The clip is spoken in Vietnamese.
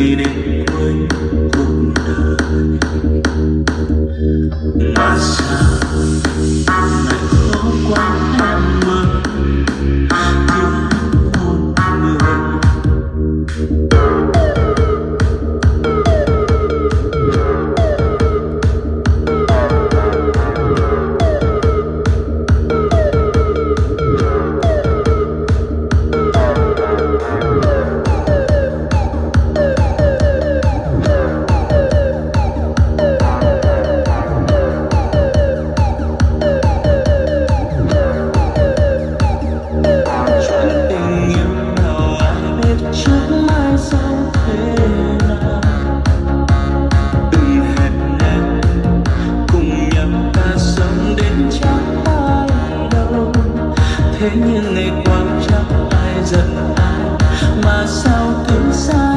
Meaning thế nhưng ngày quan chắc ai giận ai? Mà sao cứ sao